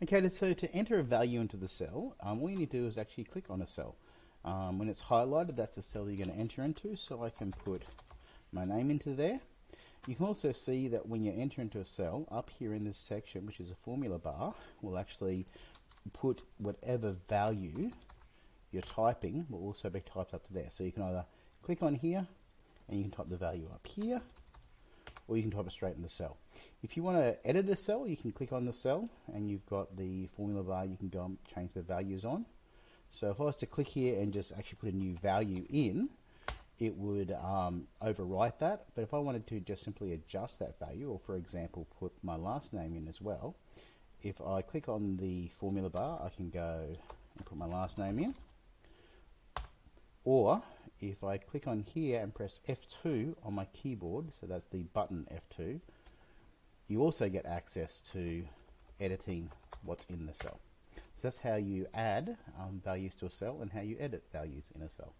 Okay, so to enter a value into the cell, um, all you need to do is actually click on a cell. Um, when it's highlighted, that's the cell you're going to enter into, so I can put my name into there. You can also see that when you enter into a cell, up here in this section, which is a formula bar, will actually put whatever value you're typing will also be typed up to there. So you can either click on here and you can type the value up here, or you can type it straight in the cell. If you want to edit a cell, you can click on the cell and you've got the formula bar you can go and change the values on. So if I was to click here and just actually put a new value in, it would um, overwrite that. But if I wanted to just simply adjust that value, or for example, put my last name in as well, if I click on the formula bar, I can go and put my last name in. Or if I click on here and press F2 on my keyboard, so that's the button F2, you also get access to editing what's in the cell. So that's how you add um, values to a cell and how you edit values in a cell.